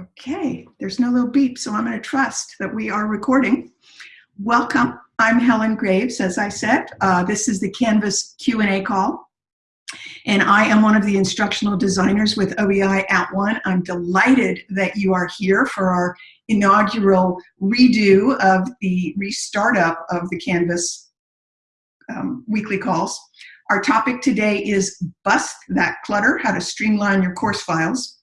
Okay, there's no little beep, so I'm going to trust that we are recording. Welcome. I'm Helen Graves, as I said. Uh, this is the Canvas Q&A call. And I am one of the instructional designers with OEI at One. I'm delighted that you are here for our inaugural redo of the restart up of the Canvas um, weekly calls. Our topic today is Bust That Clutter, how to streamline your course files.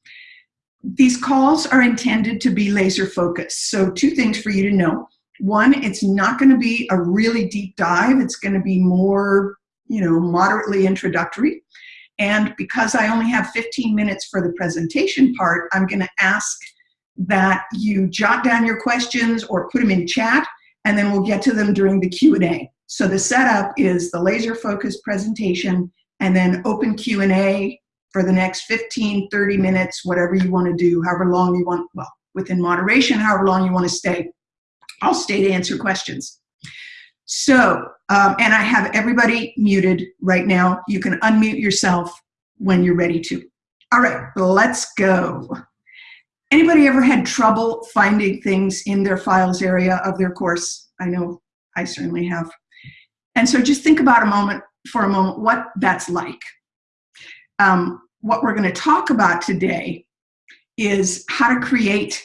These calls are intended to be laser focused. So two things for you to know. One, it's not going to be a really deep dive. It's going to be more, you know, moderately introductory. And because I only have 15 minutes for the presentation part, I'm going to ask that you jot down your questions or put them in chat, and then we'll get to them during the Q&A. So the setup is the laser focused presentation and then open Q&A for the next 15, 30 minutes, whatever you want to do, however long you want, well, within moderation, however long you want to stay. I'll stay to answer questions. So, um, and I have everybody muted right now. You can unmute yourself when you're ready to. All right, let's go. Anybody ever had trouble finding things in their files area of their course? I know I certainly have. And so just think about a moment, for a moment, what that's like. Um, what we're going to talk about today is how to create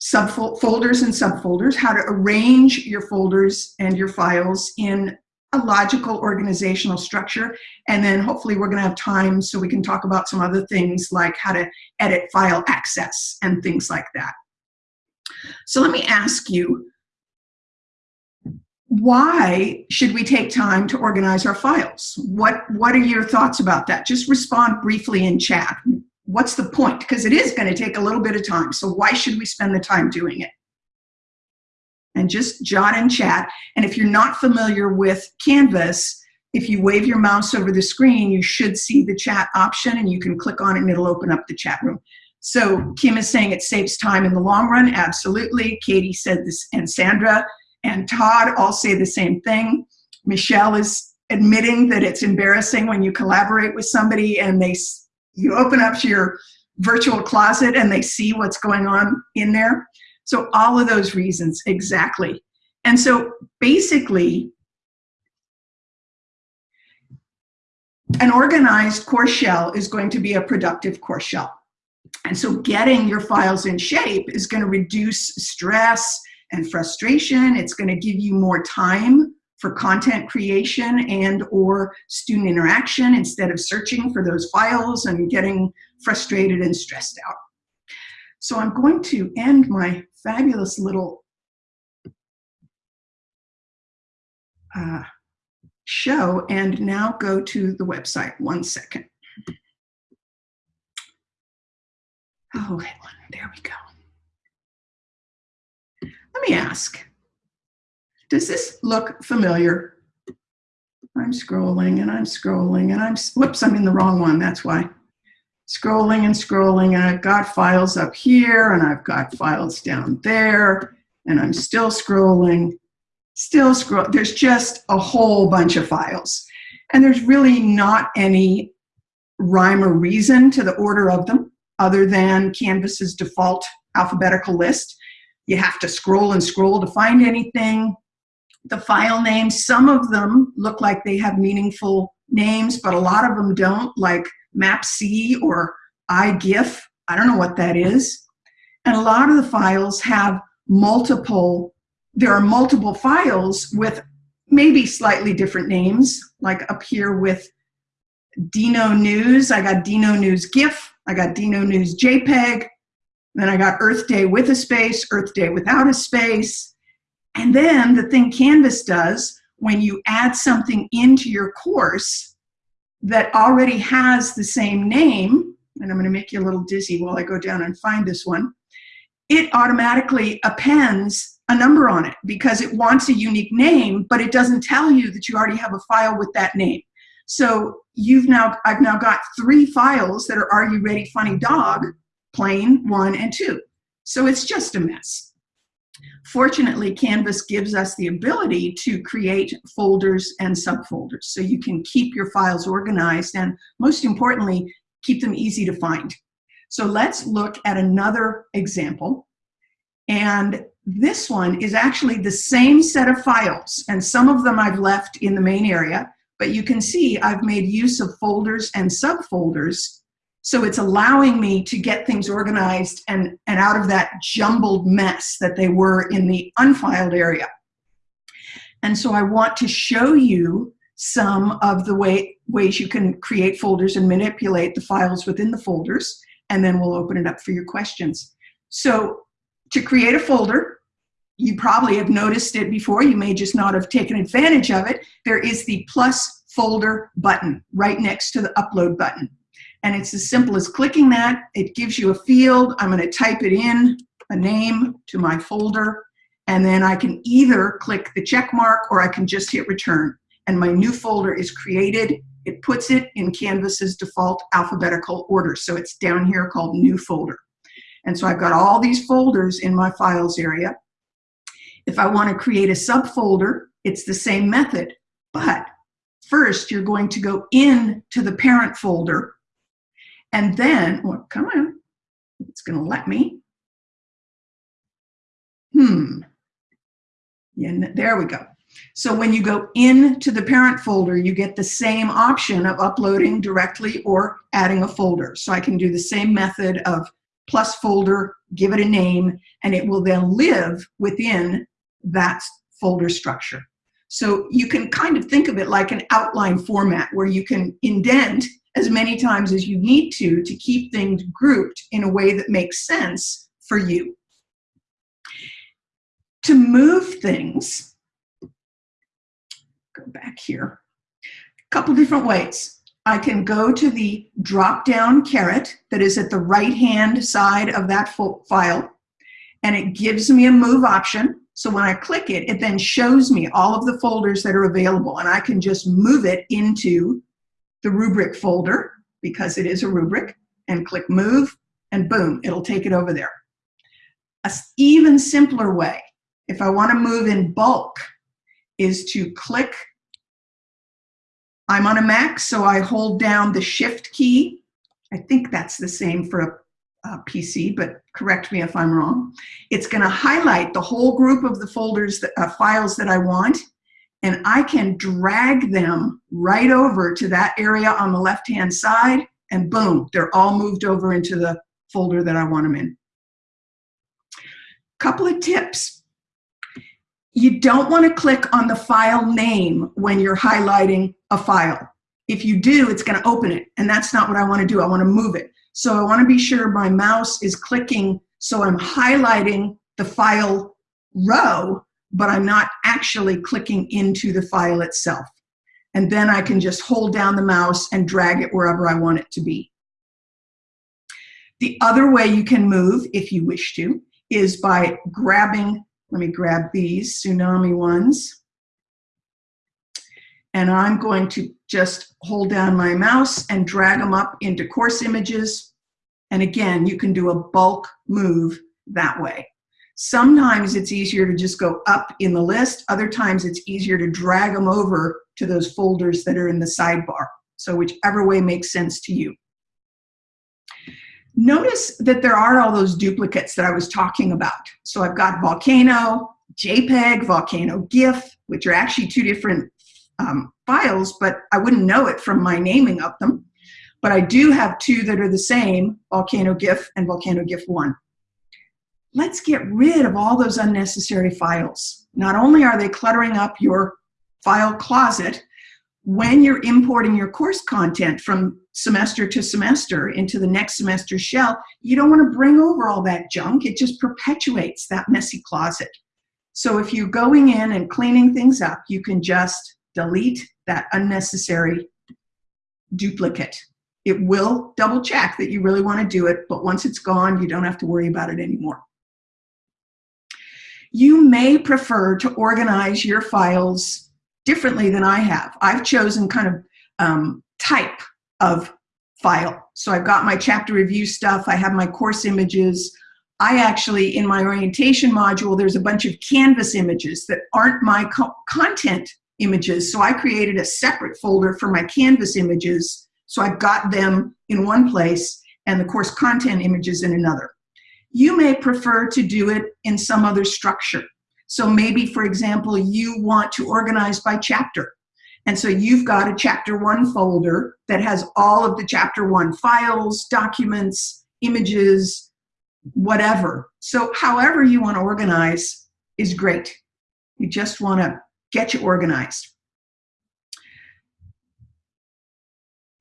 subfolders and subfolders, how to arrange your folders and your files in a logical organizational structure. And then hopefully we're going to have time so we can talk about some other things like how to edit file access and things like that. So let me ask you, why should we take time to organize our files? What, what are your thoughts about that? Just respond briefly in chat. What's the point? Because it is going to take a little bit of time. So why should we spend the time doing it? And just jot in chat. And if you're not familiar with Canvas, if you wave your mouse over the screen, you should see the chat option and you can click on it and it'll open up the chat room. So Kim is saying it saves time in the long run. Absolutely. Katie said this and Sandra and Todd all say the same thing. Michelle is admitting that it's embarrassing when you collaborate with somebody and they you open up to your virtual closet and they see what's going on in there. So all of those reasons, exactly. And so basically, an organized course shell is going to be a productive course shell. And so getting your files in shape is going to reduce stress, and frustration. It's going to give you more time for content creation and or student interaction instead of searching for those files and getting frustrated and stressed out. So I'm going to end my fabulous little uh, show and now go to the website. One second. Oh, there we go. Let me ask, does this look familiar? I'm scrolling and I'm scrolling and I'm, whoops, I'm in the wrong one, that's why. Scrolling and scrolling and I've got files up here and I've got files down there and I'm still scrolling, still scroll. There's just a whole bunch of files. And there's really not any rhyme or reason to the order of them other than Canvas's default alphabetical list. You have to scroll and scroll to find anything. The file names, some of them look like they have meaningful names, but a lot of them don't, like MapC or iGIF. I don't know what that is. And a lot of the files have multiple, there are multiple files with maybe slightly different names, like up here with Dino News. I got Dino News GIF, I got Dino News JPEG, then I got Earth Day with a space, Earth Day without a space. And then the thing Canvas does when you add something into your course that already has the same name, and I'm going to make you a little dizzy while I go down and find this one, it automatically appends a number on it because it wants a unique name, but it doesn't tell you that you already have a file with that name. So you've now, I've now got three files that are Are You Ready Funny Dog, plain one and two. So it's just a mess. Fortunately, Canvas gives us the ability to create folders and subfolders so you can keep your files organized and most importantly, keep them easy to find. So let's look at another example. And this one is actually the same set of files, and some of them I've left in the main area, but you can see I've made use of folders and subfolders. So it's allowing me to get things organized and, and out of that jumbled mess that they were in the unfiled area. And so I want to show you some of the way, ways you can create folders and manipulate the files within the folders, and then we'll open it up for your questions. So to create a folder, you probably have noticed it before, you may just not have taken advantage of it, there is the plus folder button right next to the upload button. And it's as simple as clicking that, it gives you a field, I'm gonna type it in, a name to my folder, and then I can either click the check mark or I can just hit return. And my new folder is created, it puts it in Canvas's default alphabetical order. So it's down here called new folder. And so I've got all these folders in my files area. If I want to create a subfolder, it's the same method. But first, you're going to go into the parent folder. And then, well, come on, it's going to let me. Hmm. Yeah, there we go. So when you go into the parent folder, you get the same option of uploading directly or adding a folder. So I can do the same method of plus folder, give it a name, and it will then live within that folder structure. So you can kind of think of it like an outline format where you can indent as many times as you need to to keep things grouped in a way that makes sense for you. To move things, go back here, a couple different ways. I can go to the drop-down caret that is at the right-hand side of that file, and it gives me a move option. So when I click it, it then shows me all of the folders that are available, and I can just move it into the rubric folder, because it is a rubric, and click move, and boom, it'll take it over there. A even simpler way, if I want to move in bulk, is to click I'm on a Mac, so I hold down the Shift key. I think that's the same for a, a PC, but correct me if I'm wrong. It's going to highlight the whole group of the folders, that, uh, files that I want, and I can drag them right over to that area on the left-hand side, and boom, they're all moved over into the folder that I want them in. Couple of tips. You don't want to click on the file name when you're highlighting a file. If you do, it's going to open it, and that's not what I want to do. I want to move it. So I want to be sure my mouse is clicking so I'm highlighting the file row, but I'm not actually clicking into the file itself. And then I can just hold down the mouse and drag it wherever I want it to be. The other way you can move, if you wish to, is by grabbing let me grab these tsunami ones. And I'm going to just hold down my mouse and drag them up into course images. And again, you can do a bulk move that way. Sometimes it's easier to just go up in the list. Other times it's easier to drag them over to those folders that are in the sidebar. So whichever way makes sense to you. Notice that there are all those duplicates that I was talking about. So I've got Volcano, JPEG, Volcano GIF, which are actually two different um, files, but I wouldn't know it from my naming of them. But I do have two that are the same, Volcano GIF and Volcano GIF 1. Let's get rid of all those unnecessary files. Not only are they cluttering up your file closet, when you're importing your course content from semester to semester into the next semester's shell, you don't want to bring over all that junk. It just perpetuates that messy closet. So if you're going in and cleaning things up, you can just delete that unnecessary duplicate. It will double check that you really want to do it, but once it's gone, you don't have to worry about it anymore. You may prefer to organize your files differently than I have. I've chosen kind of um, type of file. So I've got my chapter review stuff, I have my course images. I actually, in my orientation module, there's a bunch of Canvas images that aren't my co content images. So I created a separate folder for my Canvas images. So I've got them in one place. and the course content images in another. You may prefer to do it in some other structure. So maybe, for example, you want to organize by chapter. And so you've got a chapter one folder that has all of the chapter one files, documents, images, whatever. So however you want to organize is great. You just want to get you organized.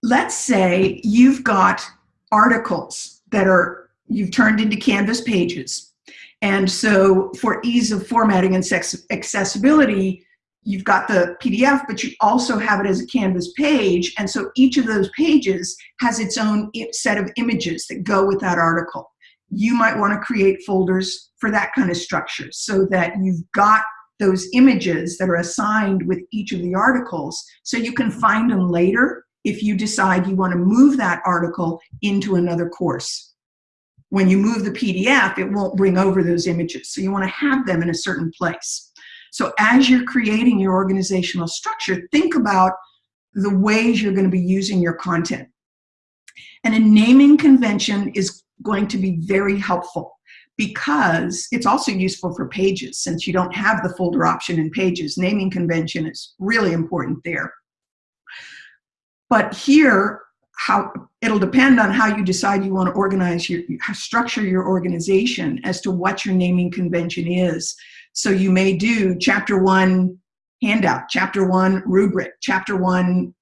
Let's say you've got articles that are you've turned into Canvas pages. And so for ease of formatting and accessibility, you've got the PDF, but you also have it as a Canvas page. And so each of those pages has its own set of images that go with that article. You might want to create folders for that kind of structure so that you've got those images that are assigned with each of the articles so you can find them later if you decide you want to move that article into another course. When you move the PDF, it won't bring over those images. So you want to have them in a certain place. So as you're creating your organizational structure, think about the ways you're going to be using your content. And a naming convention is going to be very helpful because it's also useful for pages since you don't have the folder option in pages. Naming convention is really important there. But here, how it'll depend on how you decide you want to organize your structure your organization as to what your naming convention is. So you may do chapter one handout, chapter one rubric, chapter one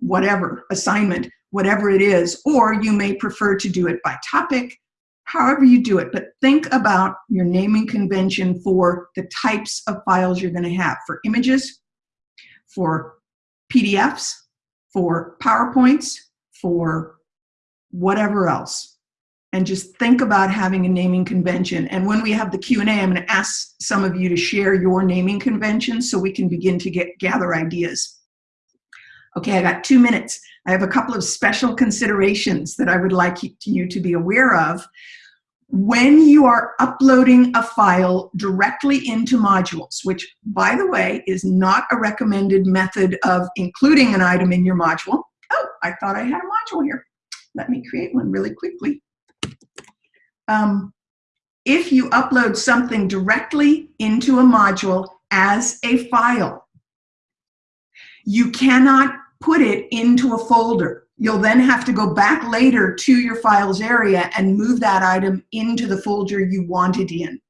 whatever assignment, whatever it is, or you may prefer to do it by topic, however you do it, but think about your naming convention for the types of files you're gonna have for images, for PDFs, for PowerPoints, for whatever else. And just think about having a naming convention. And when we have the Q&A, I'm going to ask some of you to share your naming convention so we can begin to get gather ideas. Okay, I got two minutes. I have a couple of special considerations that I would like you to be aware of when you are uploading a file directly into modules, which by the way, is not a recommended method of including an item in your module. Oh, I thought I had a module here. Let me create one really quickly. Um, if you upload something directly into a module as a file, you cannot put it into a folder. You'll then have to go back later to your files area and move that item into the folder you want it in.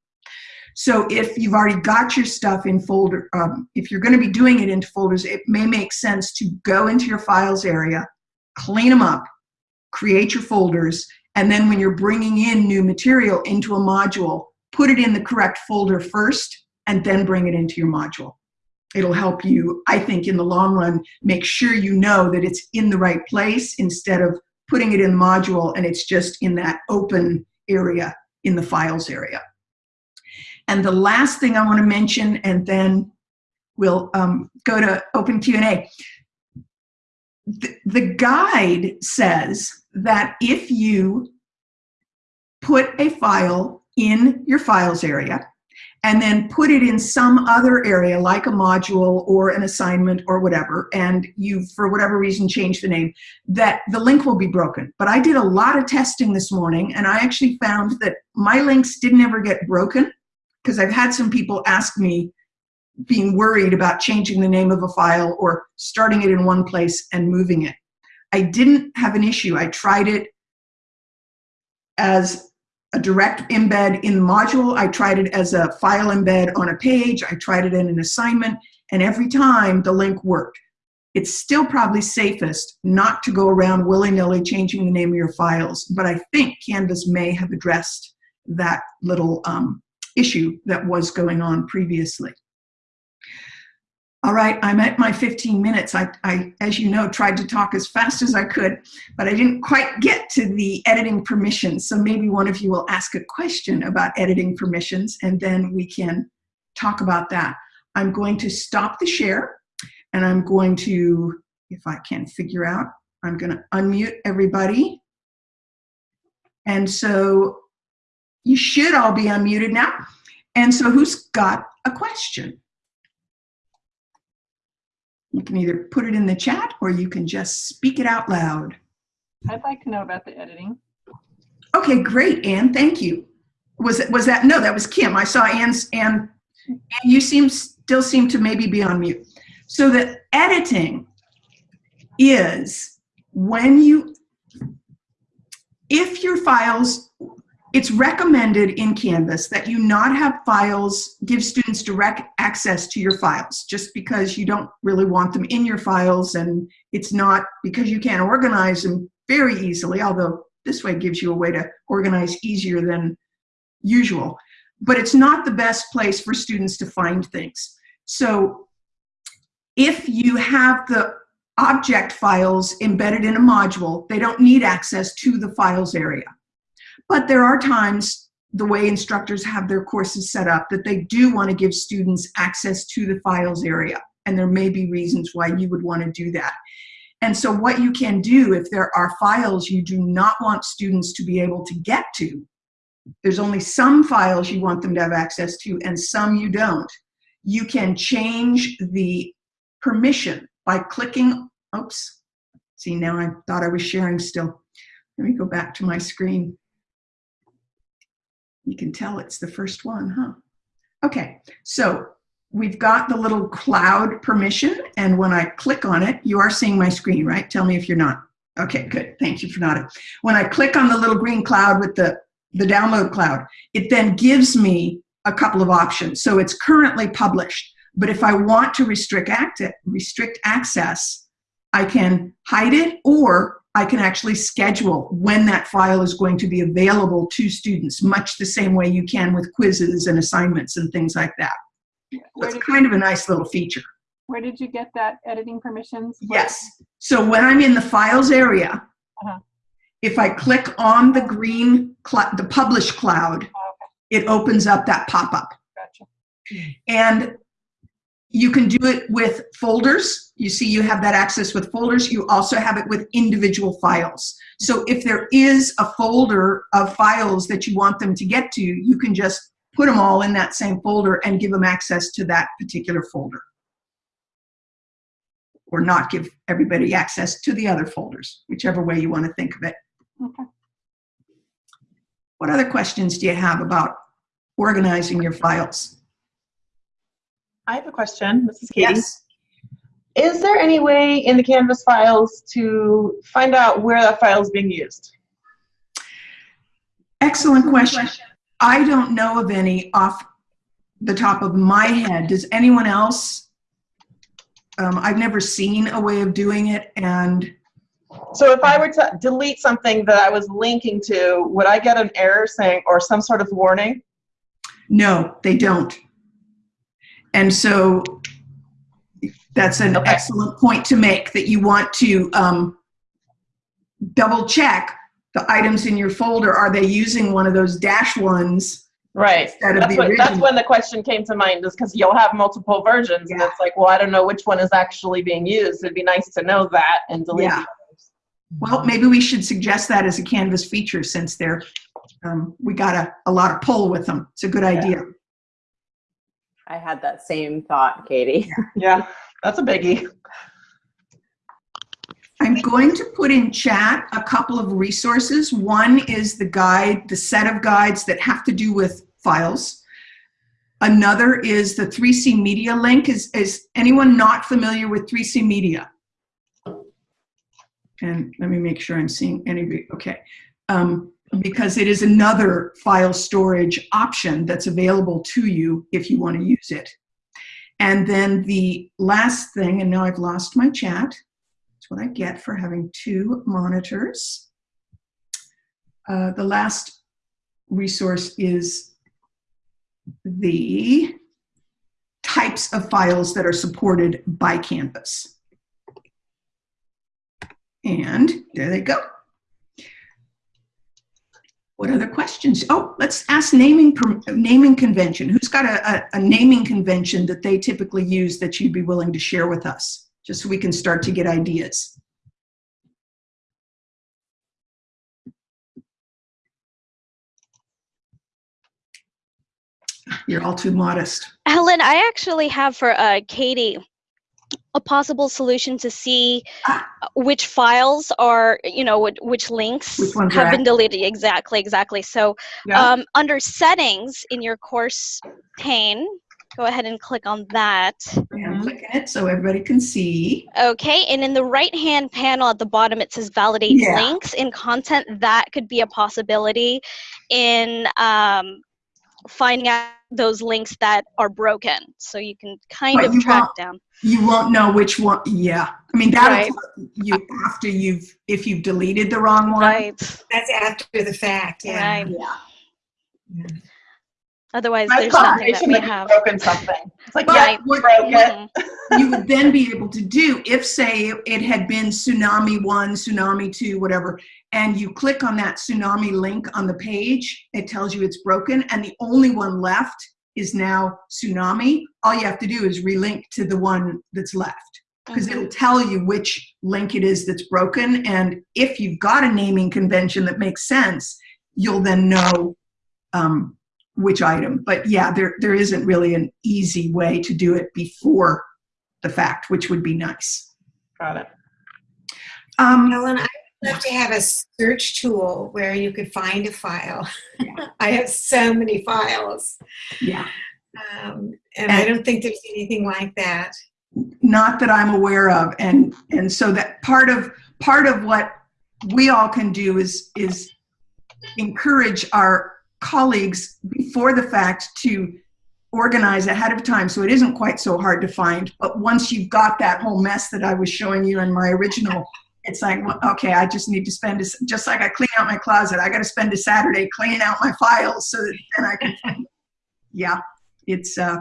So if you've already got your stuff in folder, um, if you're gonna be doing it into folders, it may make sense to go into your files area, clean them up, create your folders, and then when you're bringing in new material into a module, put it in the correct folder first, and then bring it into your module it'll help you, I think, in the long run, make sure you know that it's in the right place instead of putting it in the module and it's just in that open area in the files area. And the last thing I want to mention, and then we'll um, go to open Q&A. The, the guide says that if you put a file in your files area and then put it in some other area like a module or an assignment or whatever, and you, for whatever reason, change the name, that the link will be broken. But I did a lot of testing this morning, and I actually found that my links didn't ever get broken because I've had some people ask me being worried about changing the name of a file or starting it in one place and moving it. I didn't have an issue. I tried it as a direct embed in the module. I tried it as a file embed on a page. I tried it in an assignment, and every time the link worked. It's still probably safest not to go around willy-nilly changing the name of your files, but I think Canvas may have addressed that little um, issue that was going on previously. All right, I'm at my 15 minutes. I, I, as you know, tried to talk as fast as I could, but I didn't quite get to the editing permissions. So maybe one of you will ask a question about editing permissions and then we can talk about that. I'm going to stop the share and I'm going to, if I can figure out, I'm gonna unmute everybody. And so you should all be unmuted now. And so who's got a question? You can either put it in the chat or you can just speak it out loud. I'd like to know about the editing. Okay, great, Anne, thank you. Was it, was that, no, that was Kim. I saw Anne's, Anne, and you seem, still seem to maybe be on mute. So the editing is when you, if your files, it's recommended in Canvas that you not have files, give students direct access to your files, just because you don't really want them in your files and it's not, because you can't organize them very easily, although this way gives you a way to organize easier than usual. But it's not the best place for students to find things. So if you have the object files embedded in a module, they don't need access to the files area. But there are times the way instructors have their courses set up that they do want to give students access to the files area. And there may be reasons why you would want to do that. And so what you can do if there are files you do not want students to be able to get to, there's only some files you want them to have access to and some you don't, you can change the permission by clicking, oops, see now I thought I was sharing still. Let me go back to my screen. You can tell it's the first one, huh? Okay, so we've got the little cloud permission, and when I click on it, you are seeing my screen, right? Tell me if you're not. Okay, good. Thank you for nodding. When I click on the little green cloud with the, the download cloud, it then gives me a couple of options. So it's currently published, but if I want to restrict, act restrict access, I can hide it or I can actually schedule when that file is going to be available to students, much the same way you can with quizzes and assignments and things like that. Where it's kind of a nice little feature. Where did you get that editing permissions? Yes. So when I'm in the files area, uh -huh. if I click on the green, the publish cloud, oh, okay. it opens up that pop-up. Gotcha. And you can do it with folders. You see you have that access with folders. You also have it with individual files. So if there is a folder of files that you want them to get to, you can just put them all in that same folder and give them access to that particular folder. Or not give everybody access to the other folders, whichever way you want to think of it. Okay. What other questions do you have about organizing your files? I have a question. This is Katie. Yes. Is there any way in the Canvas files to find out where that file is being used? Excellent question. I don't know of any off the top of my head. Does anyone else? Um, I've never seen a way of doing it and so if I were to delete something that I was linking to, would I get an error saying or some sort of warning? No, they don't. And so that's an okay. excellent point to make that you want to um, double check the items in your folder, are they using one of those dash ones? Right. That's, what, that's when the question came to mind is because you'll have multiple versions yeah. and it's like, well, I don't know which one is actually being used. It'd be nice to know that and delete yeah. Well, maybe we should suggest that as a Canvas feature since they're, um, we got a, a lot of pull with them. It's a good idea. Yeah. I had that same thought, Katie. yeah, that's a biggie. I'm going to put in chat a couple of resources. One is the guide, the set of guides that have to do with files. Another is the 3C Media link. Is, is anyone not familiar with 3C Media? And let me make sure I'm seeing any, okay. Um, because it is another file storage option that's available to you if you want to use it. And then the last thing, and now I've lost my chat, that's what I get for having two monitors. Uh, the last resource is the types of files that are supported by Canvas. And there they go. What other questions? Oh, let's ask naming naming convention. Who's got a, a, a naming convention that they typically use that you'd be willing to share with us? just so we can start to get ideas. You're all too modest. Helen, I actually have for uh, Katie a possible solution to see Ah. which files are, you know, which, which links Which have been deleted. Exactly, exactly. So Yeah. um, under settings in your course pane, go ahead and click on that. And I'm clicking it so everybody can see. Okay, and in the right-hand panel at the bottom, it says validate Yeah. links in content. That could be a possibility in um, finding out those links that are broken. So you can kind But of you track down. You won't know which one. Yeah. I mean, that'll Right. you after you've, if you've deleted the wrong one. Right, That's after the fact, yeah. right. Yeah. Otherwise, My there's nothing that we have. broken something. It's like, But yeah, what- broke. Mhm. you would then be able to do if say it had been tsunami one tsunami two whatever and you click on that tsunami link on the page it tells you it's broken and the only one left is now tsunami all you have to do is relink to the one that's left because it'll tell you which link it is that's broken and if you've got a naming convention that makes sense you'll then know um, which item but yeah there there isn't really an easy way to do it before the fact, which would be nice. Got it. Um, Helen, I'd love to have a search tool where you could find a file. I have so many files. yeah, Um, and I don't think there's anything like that. not that I'm aware of, and and so that part of part of what we all can do is is encourage our colleagues before the fact to organize ahead of time so it isn't quite so hard to find but once you've got that whole mess that i was showing you in my original it's like well, okay i just need to spend this just like i clean out my closet i got to spend a saturday cleaning out my files so that then i can yeah it's uh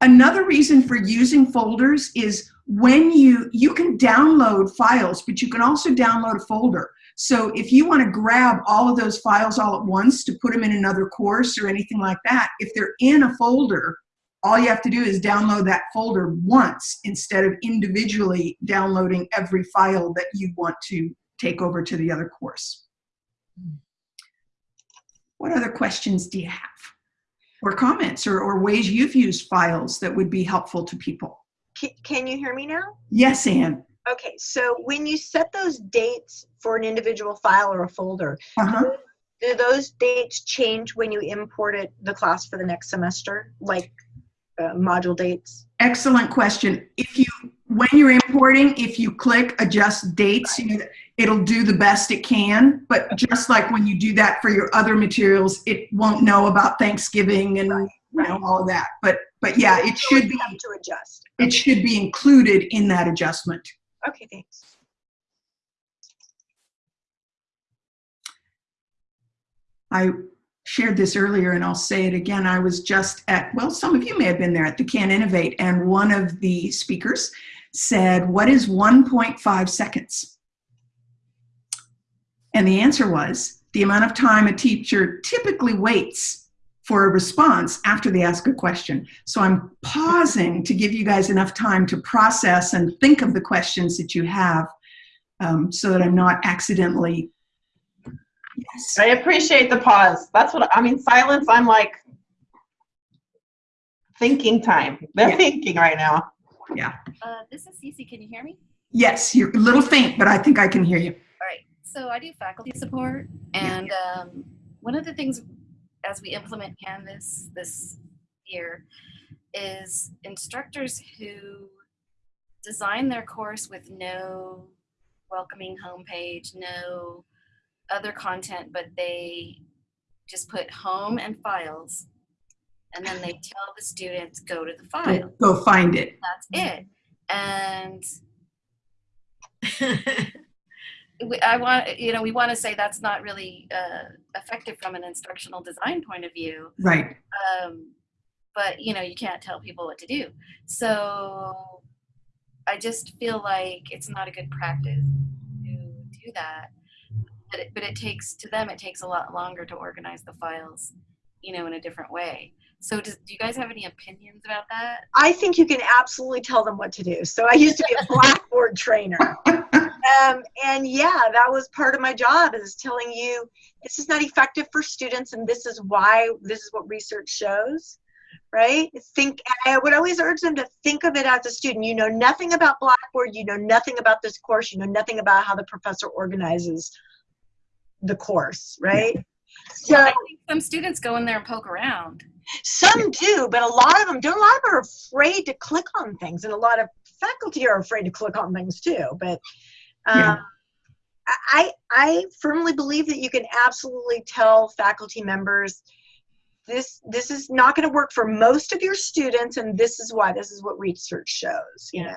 another reason for using folders is when you you can download files but you can also download a folder. So if you want to grab all of those files all at once to put them in another course or anything like that if they're in a folder all you have to do is download that folder once instead of individually downloading every file that you want to take over to the other course. What other questions do you have? Or comments or, or ways you've used files that would be helpful to people? Ca- Can you hear me now? yes anne Okay, so when you set those dates for an individual file or a folder, uh-huh. do those dates change when you import it the class for the next semester, like uh, module dates? Excellent question. If you, when you're importing, if you click adjust dates, you know, it'll do the best it can. But just like when you do that for your other materials, it won't know about Thanksgiving and you know all of that. But but yeah, it should be to adjust. it should be included in that adjustment. Okay, thanks. I shared this earlier and I'll say it again. I was just at, well, some of you may have been there at the Can Innovate, and one of the speakers said, What is 1.5 seconds? And the answer was the amount of time a teacher typically waits for a response after they ask a question. So I'm pausing to give you guys enough time to process and think of the questions that you have um, so that I'm not accidentally. Yes. I appreciate the pause. That's what I mean. Silence. I'm like thinking time. They're Yeah. thinking right now. Uh, this is Cece. Can you hear me? Yes, you're a little faint, but I think I can hear you. All right. So I do faculty support, and um, one of the things as we implement Canvas this year is instructors who design their course with no welcoming homepage, no other content, but they just put home and files, and then they tell the students go to the file. Go, go find it. That's it. And we, I want, you know, we want to say that's not really uh, effective from an instructional design point of view. Right. Um, but you know, you can't tell people what to do. So I just feel like it's not a good practice to do that. But it, but it takes to them, it takes a lot longer to organize the files, you know, in a different way. So does, do you guys have any opinions about that? I think you can absolutely tell them what to do. So I used to be a Blackboard trainer. Um, and yeah, that was part of my job is telling you this is not effective for students and this is why, this is what research shows. right? Think, I would always urge them to think of it as a student. You know nothing about Blackboard, you know nothing about this course, you know nothing about how the professor organizes the course, right? So I think some students go in there and poke around. some do, but a lot of them don't. A lot of them are afraid to click on things, and a lot of faculty are afraid to click on things too. But um, Yeah. I I firmly believe that you can absolutely tell faculty members this this is not going to work for most of your students, and this is why. This is what research shows. You know.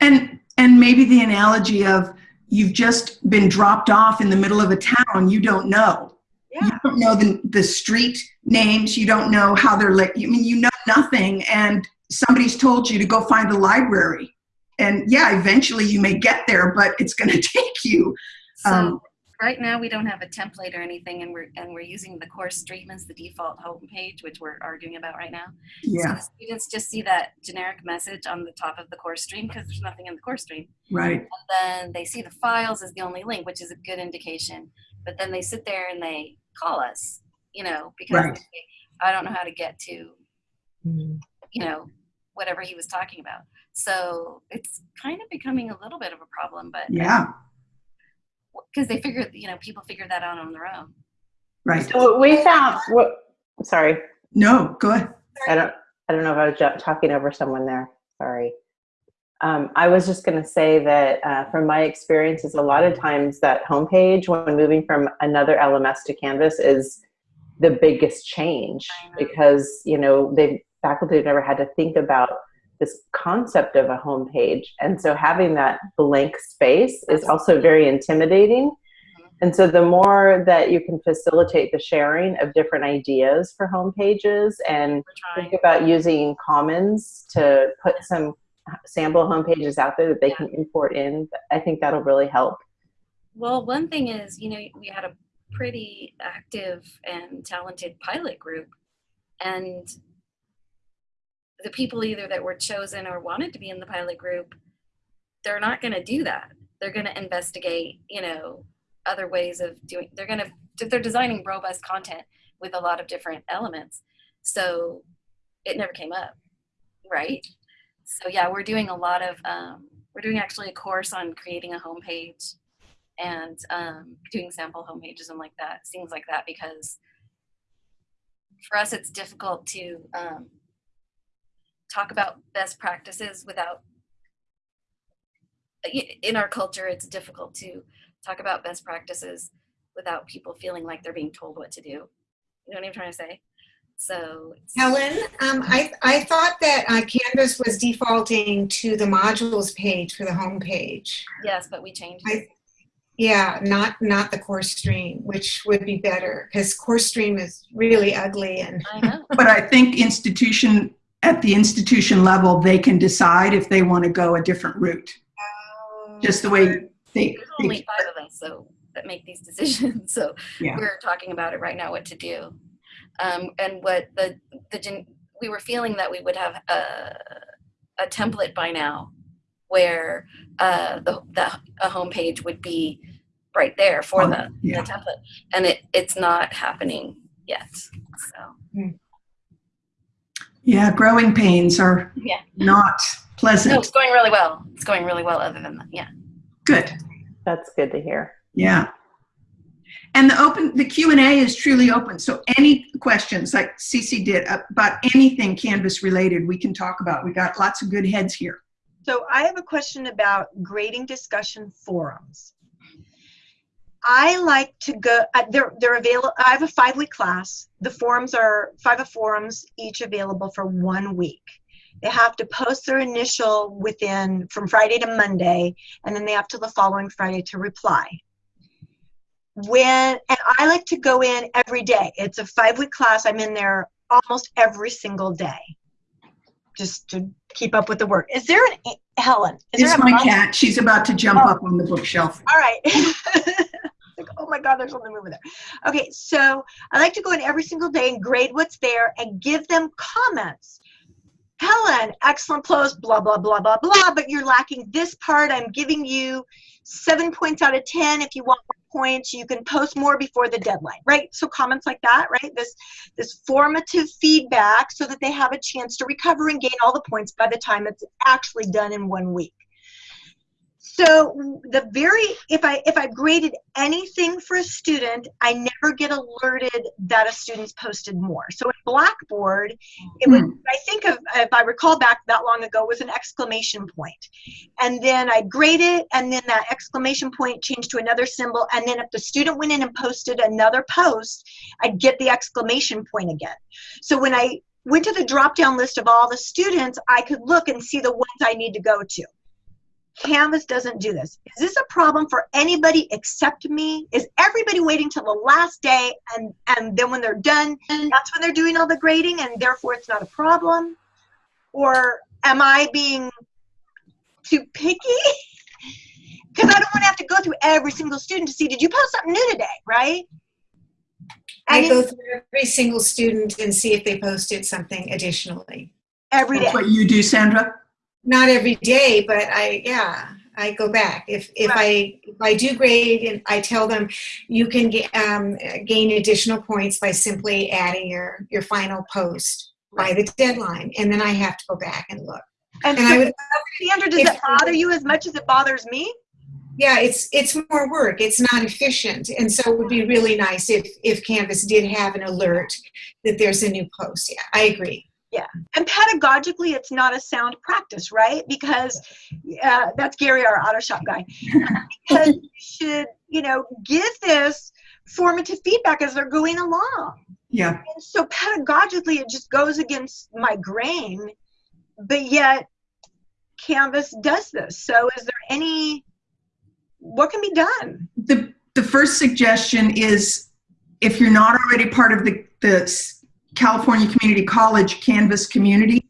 And and maybe the analogy of you've just been dropped off in the middle of a town you don't know. Yeah. You don't know the the street names. You don't know how they're like. I mean, you know nothing, and somebody's told you to go find the library. And yeah, eventually you may get there, but it's going to take you. So Um, right now we don't have a template or anything, and we're and we're using the course stream as the default homepage, which we're arguing about right now. So Yeah, the students just see that generic message on the top of the course stream because there's nothing in the course stream. right. And then they see the files as the only link, which is a good indication. But then they sit there and they call us, you know, because Right. they I don't know how to get to, mm-hmm. you know, whatever he was talking about. So it's kind of becoming a little bit of a problem, but Yeah, because they figure, you know, people figure that out on their own. right. So we found, what, sorry, No, go ahead. I don't, I don't know if I was talking over someone there. Sorry. Um, I was just going to say that uh, from my experiences, a lot of times that homepage when moving from another LMS to Canvas is the biggest change because you know they faculty have never had to think about this concept of a homepage, and so having that blank space is also very intimidating. Mm-hmm. And so the more that you can facilitate the sharing of different ideas for homepages and think about using commons to put some sample homepages out there that they can import in i think that'll really help. Well, one thing is, you know, we had a pretty active and talented pilot group, and the people either that were chosen or wanted to be in the pilot group, they're not going to do that. They're going to investigate, you know, other ways of doing. They're going to they're designing robust content with a lot of different elements. So it never came up, right? So yeah, we're doing a lot of um, we're doing actually a course on creating a homepage and um, doing sample homepages and like that, things like that, because for us it's difficult to um, talk about best practices without. In our culture, it's difficult to talk about best practices without people feeling like they're being told what to do. You know what I'm trying to say? So Helen, um, I, I thought that uh, Canvas was defaulting to the modules page for the home page. yes, but we changed. I- Yeah, not not the course stream, which would be better because course stream is really ugly and I know. But I think institution, at the institution level, they can decide if they want to go a different route. Just the way they, There's only five of us, so that make these decisions. So Yeah. we're talking about it right now, what to do, um, and what the the gen- we were feeling that we would have a a template by now, where uh, the the a homepage would be right there for Oh, the, yeah. the template, and it it's not happening yet. So yeah, growing pains are Yeah. not no, pleasant. it's going really well. It's going really well. Other than that, yeah. Good. that's good to hear Yeah. And the open, the Q and A is truly open. So any questions, like Cece did, about anything Canvas related, we can talk about. We got lots of good heads here. So I have a question about grading discussion forums. I like to go, uh, they're, they're available, I have a five week class. The forums are five of forums, each available for one week. They have to post their initial within, from Friday to Monday, and then they have to the following Friday to reply. When, and I like to go in every day. It's a five week class. I'm in there almost every single day just to keep up with the work. Is there an Helen? Is It's there a my must- cat. She's about to jump oh. up on the bookshelf. All right. my God, there's something over there. Okay, so I like to go in every single day and grade what's there and give them comments. Helen, excellent close, blah, blah, blah, blah, blah, but you're lacking this part. I'm giving you seven points out of 10. If you want more points. You can post more before the deadline, right? So comments like that, right? This this formative feedback so that they have a chance to recover and gain all the points by the time it's actually done in one week. So the very if I if I graded anything for a student, I never get alerted that a student's posted more. So in Blackboard, it was hmm. I think of if I recall back that long ago was an exclamation point, and then I grade it, and then that exclamation point changed to another symbol, and then if the student went in and posted another post, I'd get the exclamation point again. So when I went to the drop down list of all the students, I could look and see the ones I need to go to. Canvas doesn't do this. Is this a problem for anybody except me? Is everybody waiting till the last day and, and then when they're done, that's when they're doing all the grading and therefore it's not a problem? Or am I being too picky? Because I don't want to have to go through every single student to see, did you post something new today, right? I go through every single student and see if they posted something additionally. every day. That's what you do, Sandra? Not every day, but I, yeah, I go back. If, if I, if I do grade and I tell them you can get, um, gain additional points by simply adding your, your final post by the deadline. And then I have to go back and look. And And I would, Sandra, does that bother you as much as it bothers me? yeah, it's, it's more work. It's not efficient. And so it would be really nice if, if Canvas did have an alert that there's a new post. Yeah, I agree. And pedagogically it's not a sound practice right? Because uh, that's gary our auto shop guy. Because you should you know give this formative feedback as they're going along. Yeah. and so pedagogically it just goes against my grain but yet canvas does this. So is there any what can be done? The, the first suggestion is if you're not already part of the, the California Community College Canvas community,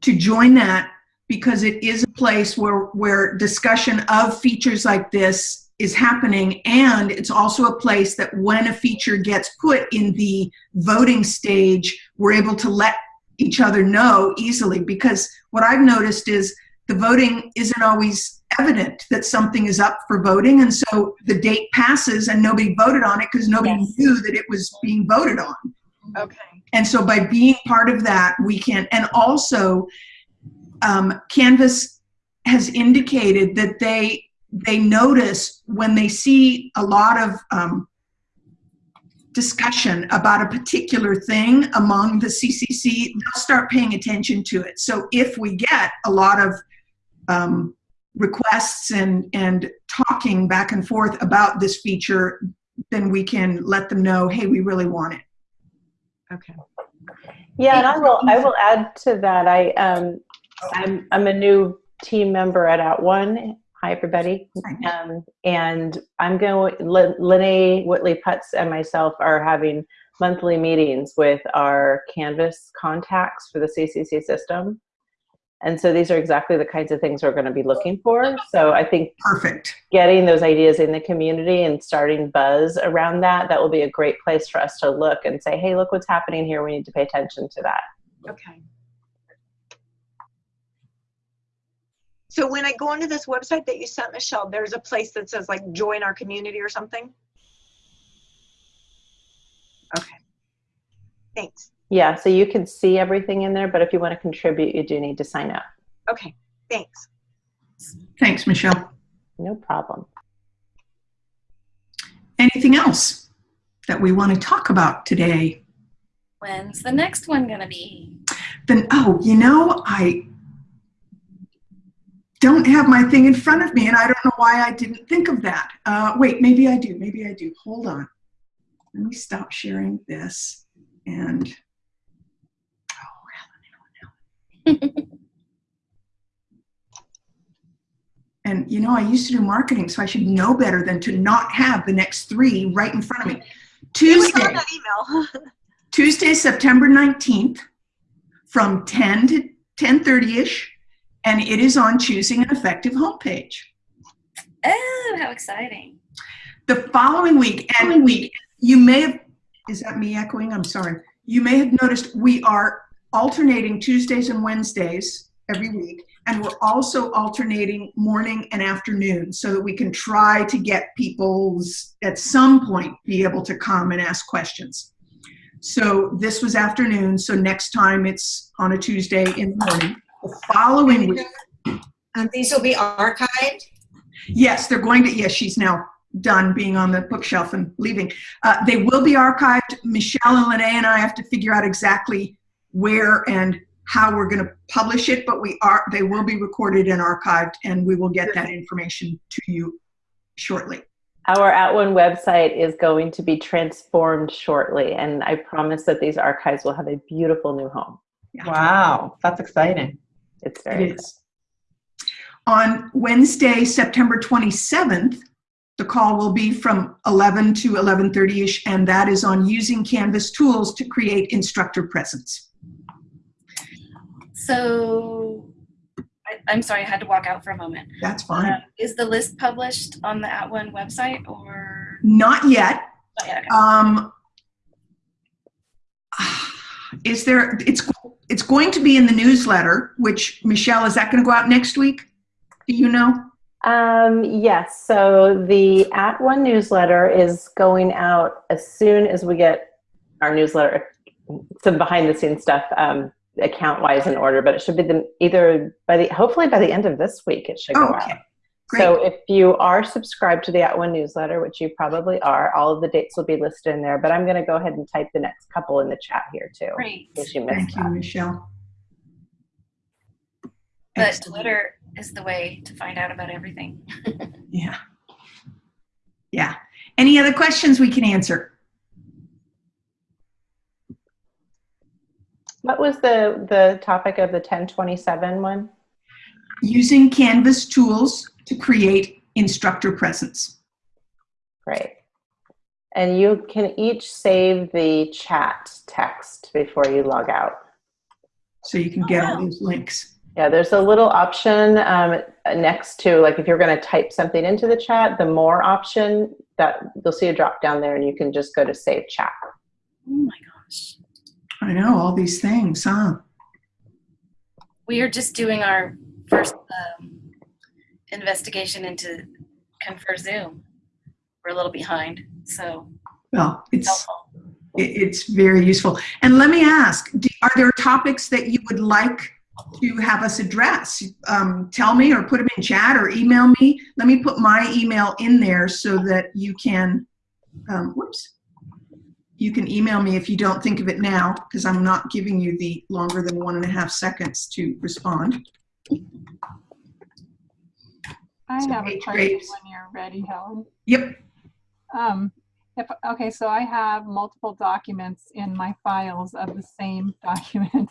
to join that because it is a place where, where discussion of features like this is happening. And it's also a place that when a feature gets put in the voting stage, we're able to let each other know easily. Because what I've noticed is the voting isn't always evident that something is up for voting. And so the date passes and nobody voted on it because nobody Yes. knew that it was being voted on. Okay And so by being part of that, we can, and also um, Canvas has indicated that they, they notice when they see a lot of um, discussion about a particular thing among the CCC, they'll start paying attention to it. So if we get a lot of um, requests and, and talking back and forth about this feature, then we can let them know, hey, we really want it. Okay Yeah, and I will. I will add to that. I um, I'm I'm a new team member at At One. Hi, everybody. Um, and I'm going. Lin- Whitley Putz and myself are having monthly meetings with our Canvas contacts for the CCC system. And so these are exactly the kinds of things we're going to be looking for. So I think Perfect. getting those ideas in the community and starting buzz around that, that will be a great place for us to look and say, hey, look what's happening here. We need to pay attention to that. Okay. So when I go onto this website that you sent, Michelle, there's a place that says like join our community or something? Okay. Thanks. Yeah, so you can see everything in there, but if you want to contribute, you do need to sign up. Okay, thanks. Thanks, Michelle. No problem. Anything else that we want to talk about today? When's the next one gonna be? Then, oh, you know, I don't have my thing in front of me, and I don't know why I didn't think of that. Uh, wait, maybe I do. Maybe I do. Hold on. Let me stop sharing this. And, oh, Helen, Helen, Helen. And, you know, I used to do marketing, so I should know better than to not have the next three right in front of me. Tuesday. Tuesday, September 19th from 10 to 10:30ish and it is on choosing an effective homepage. Oh, how exciting. The following week and week you may have is that me echoing? I'm sorry. You may have noticed we are alternating Tuesdays and Wednesdays every week. And we're also alternating morning and afternoon so that we can try to get people's, at some point, be able to come and ask questions. So this was afternoon, so next time it's on a Tuesday in the morning. The following week, Um, these will be archived. yes, they're going to, yes, she's now done being on the bookshelf and leaving. Uh, they will be archived. Michelle and Lene and I have to figure out exactly where and how we're going to publish it, but we are, they will be recorded and archived and we will get that information to you shortly. Our At One website is going to be transformed shortly, and I promise that these archives will have a beautiful new home. Wow, that's exciting. It's very It is. On Wednesday, September 27th, the call will be from 11 to 11:30ish, and that is on using Canvas tools to create instructor presence. So, I, I'm sorry, I had to walk out for a moment. That's fine. Uh, is the list published on the At One website or? Not yet. Oh, yeah, okay. Um, is there, it's, it's going to be in the newsletter, which, Michelle, is that going to go out next week? Do you know? Um, yes, so the At One newsletter is going out as soon as we get our newsletter, some behind the scenes stuff, um, account wise in order, but it should be the, either by the, hopefully by the end of this week, it should go Oh, out. Great. So if you are subscribed to the At One newsletter, which you probably are, all of the dates will be listed in there, but I'm gonna go ahead and type the next couple in the chat here too. Great. In case you Thank missed you. Michelle. But Excellent. Twitter is the way to find out about everything. Yeah. Yeah. Any other questions we can answer? What was the, the topic of the 1027 one? Using Canvas tools to create instructor presence. Great. And you can each save the chat text before you log out. So you can get all these links. Yeah, there's a little option um, next to, like if you're going to type something into the chat, the more option that you'll see a drop down there and you can just go to save chat. Oh my gosh. I know, all these things, huh? We are just doing our first um, investigation into Confer Zoom. We're a little behind, so Well, it's, helpful. it's very useful. And let me ask, are there topics that you would like to have us address? Um, tell me or put them in chat or email me. Let me put my email in there so that you can, um, whoops. You can email me if you don't think of it now, because I'm not giving you the longer than one and a half seconds to respond. I So have a eight question grapes. when you're ready, Helen. Yep, Um, if, okay, so I have multiple documents in my files of the same document.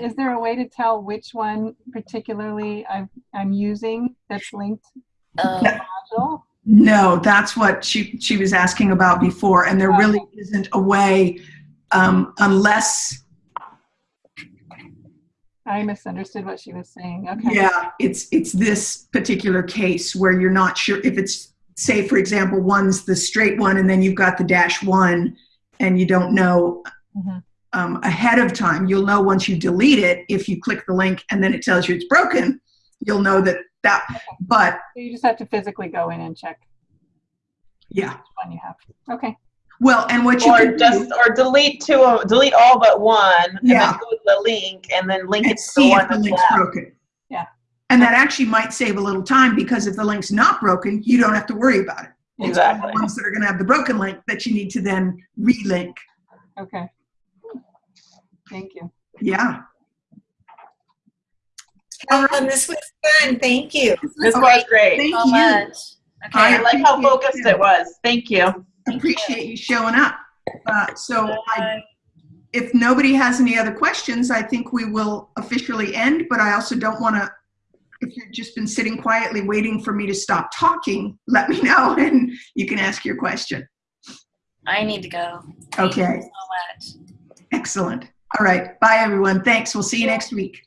Is there a way to tell which one particularly I've, I'm using that's linked Um, module? No, that's what she, she was asking about before, and there really isn't a way, um, unless I misunderstood what she was saying. Okay. Yeah, it's it's this particular case where you're not sure if it's say for example one's the straight one and then you've got the dash one and you don't know Mhm. um, ahead of time. You'll know once you delete it if you click the link and then it tells you it's broken. You'll know that that. But So you just have to physically go in and check yeah, which one you have. Okay. well, and what you Or can just, do or delete two, of- delete all but one, and then go to the link, and then link it and to the see one if the link's left. broken. Yeah. And that actually might save a little time because if the link's not broken, you don't have to worry about it. It's Exactly. the ones that are going to have the broken link that you need to then relink. Okay. Thank you. Yeah. Helen, this was fun. Thank you. This was great. Thank so you. much. Okay. I like how focused it was. Thank you. appreciate you showing up. Uh, so I, if nobody has any other questions, I think we will officially end, but I also don't want to, if you've just been sitting quietly waiting for me to stop talking, let me know and you can ask your question. I need to go. Thank Okay, you so much. excellent. All right, bye everyone. Thanks. We'll see you next week.